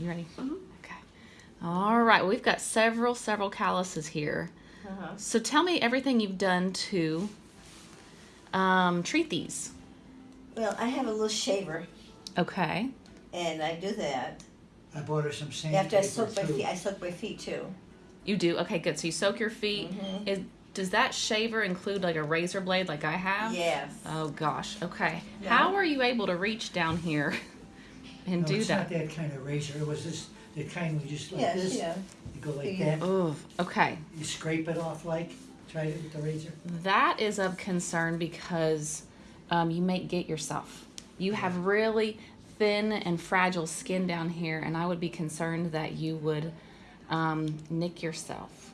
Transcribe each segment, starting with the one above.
You ready? Okay. All right. We've got several, several calluses here. Uh-huh. So tell me everything you've done to um, treat these. Well, I have a little shaver, Okay. and I do that. I bought her some sandpaper After I soak my feet, I soak my feet too. You do. Okay, good. So you soak your feet. Mhm. Is does that shaver include like a razor blade like I have? Yes. Oh gosh. Okay. No. How are you able to reach down here and No, do it's that? not that kind of razor, it was just, the kind we just like Yes, this, yeah. you go like Yeah. that, Oh, okay. you scrape it off like, try it with the razor. That is of concern because um, you may get yourself. You have really thin and fragile skin down here, and I would be concerned that you would um, nick yourself.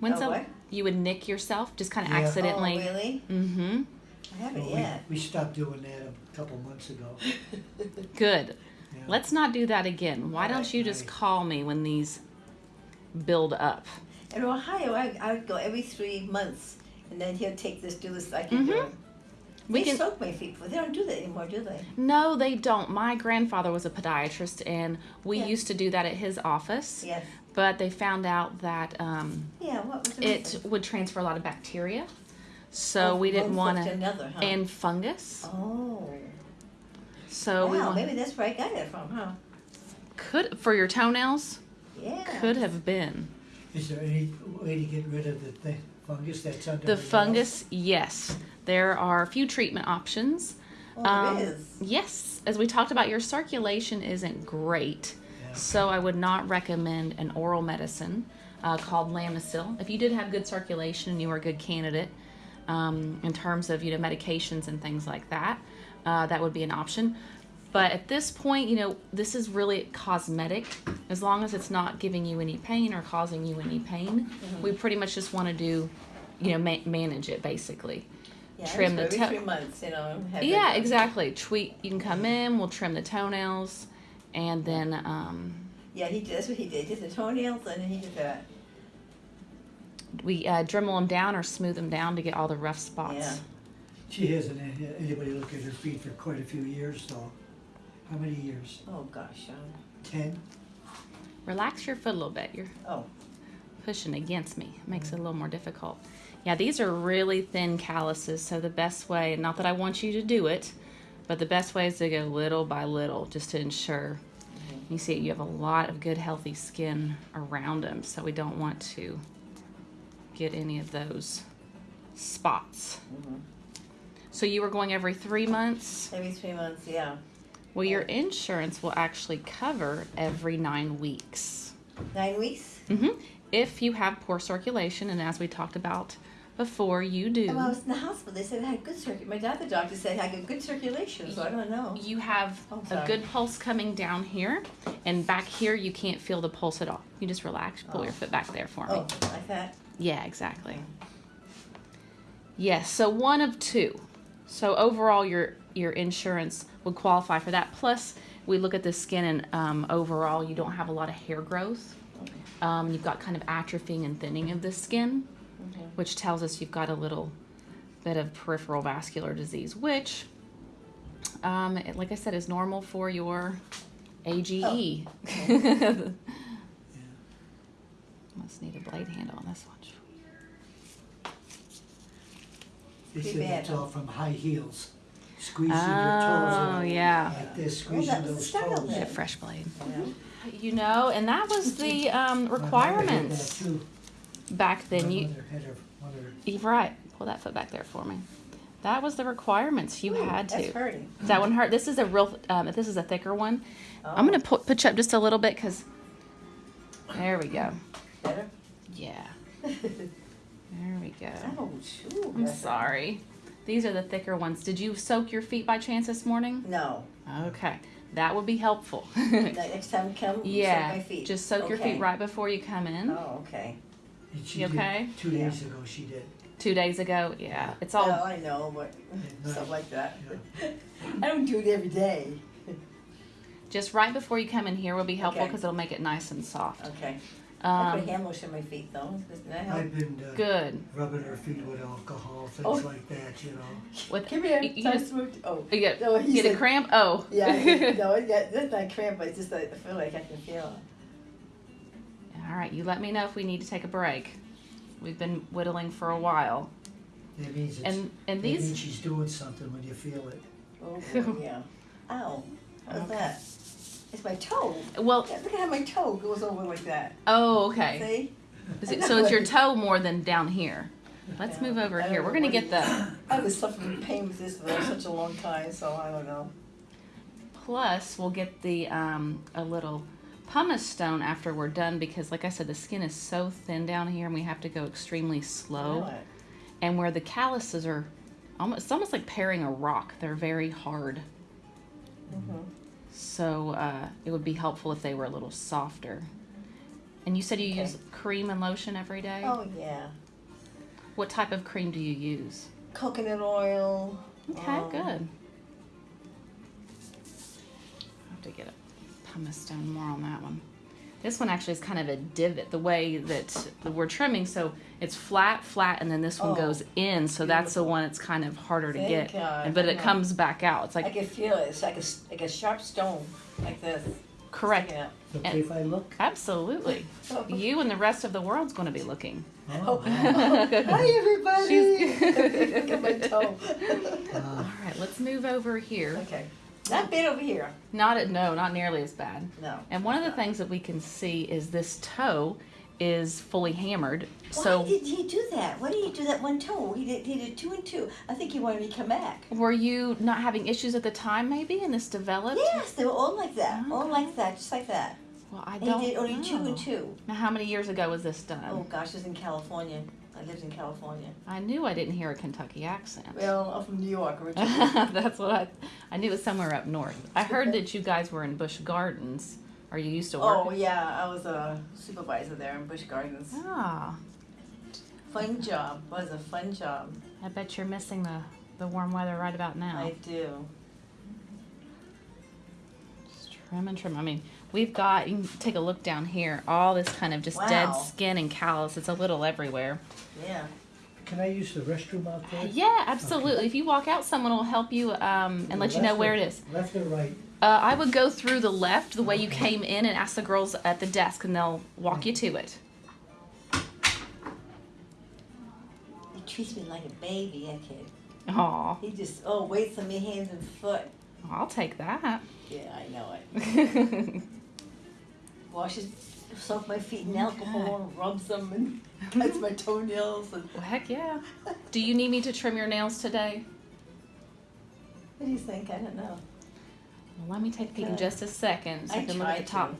When's Oh, the what? you would nick yourself just kind of Yeah. accidentally? Oh, really? Mm-hmm. I haven't Well, we- yet. We stopped doing that a couple months ago. Good. Yeah. Let's not do that again. Why don't Alright. you just call me when these build up? In Ohio, I, I would go every three months, and then he'll take this, do this, I can do Mhm. it. We they can- soak my feet, but they don't do that anymore, do they? No, they don't. My grandfather was a podiatrist, and we Yeah. used to do that at his office. Yes. But they found out that um, Yeah, what was the it reason? would transfer a lot of bacteria, so Oh, we didn't want to, huh? and fungus. Oh. So we wow, want, maybe that's where I got it from, huh? could for your toenails Yeah. could have been Is there any way to get rid of the thing, fungus that's under the nails? fungus. Yes, there are a few treatment options. Oh, Um, it is. Yes, as we talked about, your circulation isn't great, Yeah. so I would not recommend an oral medicine uh, called Lamisil. If you did have good circulation and you were a good candidate um, in terms of you know medications and things like that, uh, that would be an option. But at this point, you know, this is really cosmetic. As long as it's not giving you any pain or causing you any pain, we pretty much just want to do, you know, ma- manage it basically. Yeah, trim the go every toe- three months, you know. have Yeah, exactly. Tweet. You can come in. We'll trim the toenails, and then um, Yeah, he. That's what he did. He did the toenails, and then he did that. we uh, Dremel them down or smooth them down to get all the rough spots. Yeah. She hasn't had anybody look at her feet for quite a few years though. How many years? Oh gosh. Um, Ten? Relax your foot a little bit. You're oh. pushing against me. It makes it a little more difficult. Yeah, these are really thin calluses. So the best way, not that I want you to do it, but the best way is to go little by little, just to ensure. You see, you have a lot of good, healthy skin around them, so we don't want to get any of those spots. Mhm. So you were going every three months. Every three months. Yeah. Well, your insurance will actually cover every nine weeks. Nine weeks. hmm If you have poor circulation, and as we talked about before, you do. And when I was in the hospital, they said I had good circulation. My dad, the doctor said I had good circulation, so I don't know. You have Oh, a good pulse coming down here, and back here you can't feel the pulse at all. You just relax, pull Oh. your foot back there for me. Oh, like that. Yeah, exactly. Yes, so one of two. So overall, your your insurance would qualify for that. Plus, we look at the skin, and um, overall, you don't have a lot of hair growth. Um, you've got kind of atrophying and thinning of the skin, Mhm. which tells us you've got a little bit of peripheral vascular disease, which, um, it- like I said, is normal for your AGE. Must need a blade handle on this one. They Too said bad, it's all from high heels. Squeezing your toes. Oh, toes. yeah. Like this, that squeezing was the those start toes. Get a fresh blade. Yeah. You know, and that was the um, My mother had requirements that too. back then. My You, mother had her, one of her you're right. Pull that foot back there for me. That was the requirements. You Ooh, had to. That's hurting. That one hurt. This is a real. Um, this is a thicker one. I'm Oh, gonna put pitch up just a little bit because. There we go. Better. Yeah. There we go. oh, shoot. I'm sorry. These are the thicker ones. Did you soak your feet by chance this morning? No. Okay, that would be helpful. The Next time you come, yeah, soak my feet. just soak your feet right before you come in. Oh, okay. And she You did- okay? Two days ago, she did. Two days ago, yeah. It's all Well, I know, but stuff like that. Yeah. I don't do it every day. just right before you come in here will be helpful Okay. because it'll make it nice and soft. Okay. I put Um, hand lotion on my feet though. Doesn't that help? I've been uh, good. rubbing her feet with alcohol, things Oh. like that, you know. With Come here. You- you just- to move- Oh. you get, No, he get a said- cramp. Oh. Yeah, no, yeah, that's not cramp, but it's just that I feel like I can feel it. All right. You let me know if we need to take a break. We've been whittling for a while, That means it's, and and that these. means she's doing something when you feel it. Oh, boy, yeah. Ow. How's Okay. that? It's my toe. Well. Yeah, Look at how my toe goes over like that. Oh, okay. See? Is it, so it's your toe more than down here. Let's Yeah. move over here. We're gonna get it the I was suffering pain with this for such a long time, so I don't know. plus. We'll get the um, a little pumice stone after we're done because, like I said, the skin is so thin down here, and we have to go extremely slow. And where the calluses are, almost it's almost like paring a rock. They're very hard. Mhm. So uh, it would be helpful if they were a little softer. And you said you Okay. use cream and lotion every day. Oh, yeah. What type of cream do you use? Coconut oil. Okay, um, good. I have to get a pumice stone more on that one. This one actually is kind of a divot, the way that we're trimming. So it's flat, flat, and then this one Oh, goes in. So that's the one that's kind of harder to get. God, but it comes back out. It's like I like can feel it. It's like a, s- like a sharp stone, like this. correct. Yeah. It's okay if I look? Absolutely. You and the rest of the world's going to be looking. Oh, Hi, everybody. She's Look at my toe. uh, All right, let's move over here. okay. Not bad over here. Not at no, not nearly as bad. No. And one of the things that we can see is this toe is fully hammered. Why So did he do that? Why did he do that one toe? He did. He did two and two. I think he wanted me to come back. were you not having issues at the time maybe and this developed? Yes, they were all like that. All Okay. like that, just like that. Well, I And don't he did only know. two and two. Now how many years ago was this done? Oh gosh, it was in California. I lived in California. I knew I didn't hear a Kentucky accent. Well, I'm from New York originally. That's what I I knew it was somewhere up north. I heard that you guys were in Busch Gardens. Are you used to work? oh yeah, I was a supervisor there in Busch Gardens. Ah, Fun job. Was a fun job. I bet you're missing the, the warm weather right about now. I do. Just trim and trim. I mean, we've got, you can take a look down here, all this kind of just dead skin and callus. It's a little everywhere. Yeah. Can I use the restroom out there? Yeah, absolutely. If you walk out, someone will help you um, and let you know Left or- where it is. Left or right? Uh, I would go through the left, the way you came in, and ask the girls at the desk, and they'll walk you to it. He treats me like a baby, that kid. Aw, He just oh waits on me hands and foot. I'll take that. Yeah, I know it. Washes, soak my feet in Oh, alcohol, and rubs them, and cuts my toenails. And well, heck yeah. Do you need me to trim your nails today? what do you think? I don't know. Well, let me take a just a second so I, I can look at the top. to.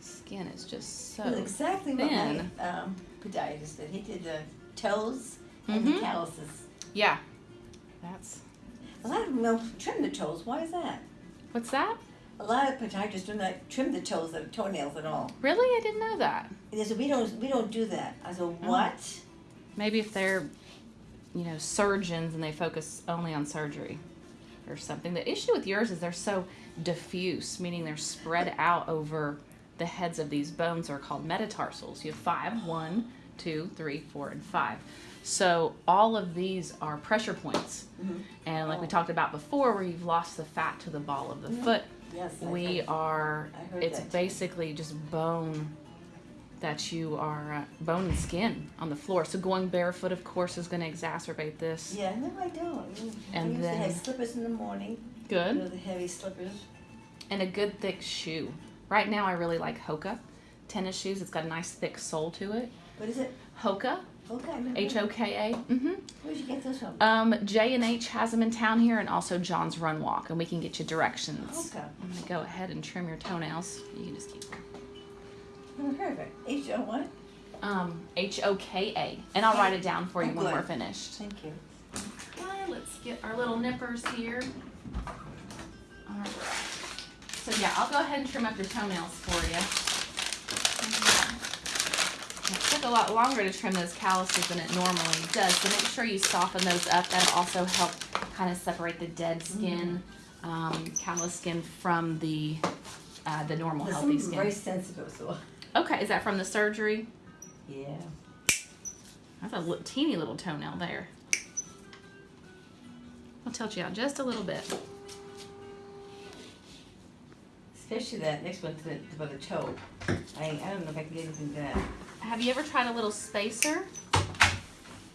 Skin is just so. That's exactly what thin. my um, podiatrist did. He did the toes and Mhm. the calluses. Yeah. That's. A lot of them don't trim the toes. Why is that? What's that? A lot of podiatrists do not trim the toes, the toenails at all. Really? I didn't know that. They said we don't we don't do that. I said Oh. what? Maybe if they're, you know, surgeons and they focus only on surgery or something. The issue with yours is they're so diffuse, meaning they're spread out over the heads of these bones are called metatarsals. You have five, one, two, three, four, and five. So all of these are pressure points. Mhm. And like we Oh. talked about before, where you've lost the fat to the ball of the Mhm. foot, Yes. I we heard- are I heard it's that too. basically just bone that you are uh, bone and skin on the floor so going barefoot of course is going to exacerbate this Yeah, no, I don't. I And used to have then- slippers in the morning. You good know, the heavy slippers. and a good thick shoe right now i really like hoka tennis shoes it's got a nice thick sole to it What is it? hoka Okay. H-o-k-a mm-hmm Where'd you get this from? um, j and h has them in town here and also john's run walk and we can get you directions Okay. i'm going to go ahead and trim your toenails you can just keep them Never heard of it. H O what? um, h-o-k-a and i'll write it down for you Oh, when we're finished Thank you. Okay, let's get our little nippers here. Alright. So yeah, I'll go ahead and trim up your toenails for you. It took a lot longer to trim those calluses than it normally does, so make sure you soften those up. That'll also help kind of separate the dead skin, um, callus skin from the uh, the normal There's healthy some very skin. sensitive, so Okay, is that from the surgery? Yeah. That's a li- teeny little toenail there. I'll tilt you out just a little bit. Especially that next one to the, to the toe. I, I don't know if I can get anything done. Have you ever tried a little spacer?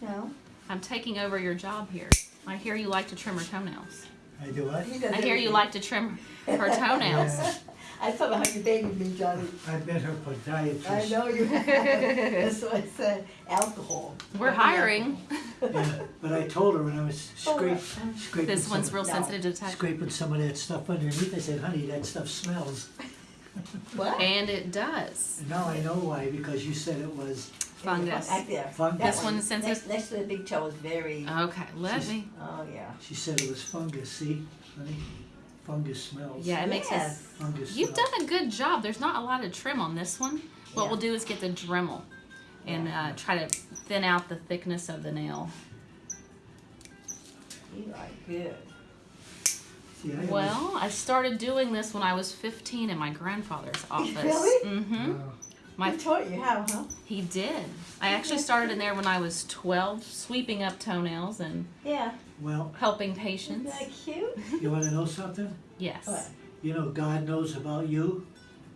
No. I'm taking over your job here. I hear you like to trim her toenails. I do what? He I hear you like to trim her toenails. Yeah, I saw how you babied me, Johnny. I met her podiatrist. I know you have. That's what I said. Alcohol. We're hiring. Yeah, but I told her when I was Oh, scrape, scraping This one's some, real No. sensitive to touch. scraping some of that stuff underneath, I said, honey, that stuff smells. What? And it does. And now I know why, because you said it was, Fungus. Right there. Fungus. That This one is sensitive? Next, next to the big toe is very. Okay, let She's- me. Oh yeah. she said it was fungus, see, honey? Fungus smells. Yeah, it makes us. Yes. Fungus You've smells. done a good job. There's not a lot of trim on this one. What Yeah. we'll do is get the Dremel and uh, try to thin out the thickness of the nail. You are good. See, I always- Well, I started doing this when I was 15 in my grandfather's office. Really? Mm-hmm. Wow. My Who taught you how, huh? he did. I actually started in there when I was 12, sweeping up toenails and Yeah. Well, helping patients. Isn't that cute? you wanna know something? Yes. What? You know God knows about you?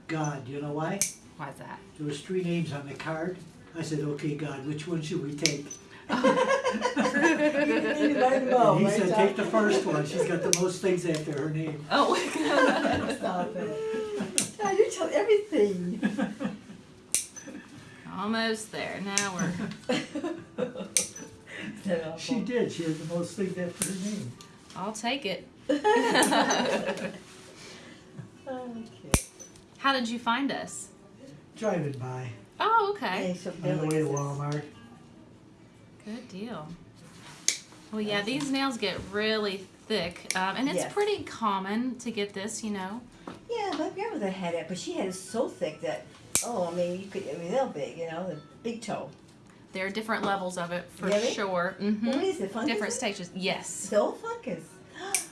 God, you know why? Why's that? There was three names on the card. I said, okay, God, which one should we take? You need to let him know, And he said, take the first one. She's got the most things after her name. Oh. Stop it. Yeah, you tell everything. Almost there. Now we're. She did. She has the most things after her name. I'll take it. Okay. How did you find us? Driving by Oh, okay. Hey, on the way to Walmart. Good deal. Well, yeah, these nails get really thick, um, and it's Yes. pretty common to get this, you know. Yeah, my grandmother had it, but she had it so thick that, oh, I mean, you could, I mean, they're big, you know, the big toe. There are different levels of it for Really? sure. hmm What is it, fungus? Different stages. Yes. Toe fungus.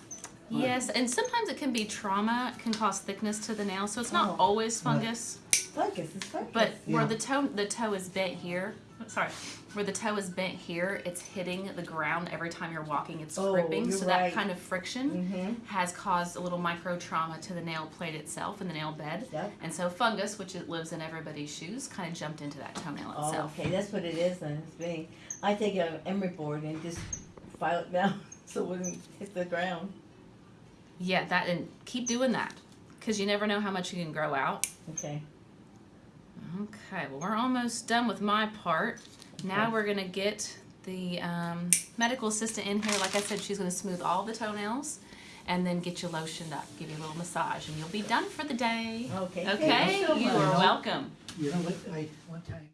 Yes, and sometimes it can be trauma can cause thickness to the nail, so it's not Oh. always fungus. fungus, it's fungus. But where the toe the toe is bent here, sorry, where the toe is bent here, it's hitting the ground every time you're walking. It's Oh, gripping, so right. that kind of friction Mm-hmm. has caused a little micro trauma to the nail plate itself and the nail bed. Yep. And so fungus, which it lives in everybody's shoes, kind of jumped into that toenail Oh, itself. okay, that's what it is then. It's being, I take an emery board and just file it down so it wouldn't hit the ground. Yeah, that and keep doing that because you never know how much you can grow out. Okay. Okay, well we're almost done with my part. Now we're gonna get the um, medical assistant in here. Like I said, she's gonna smooth all the toenails and then get you lotioned up, give you a little massage, and you'll be done for the day. Okay. Okay, Thank you, so you are welcome. You know what? I one time.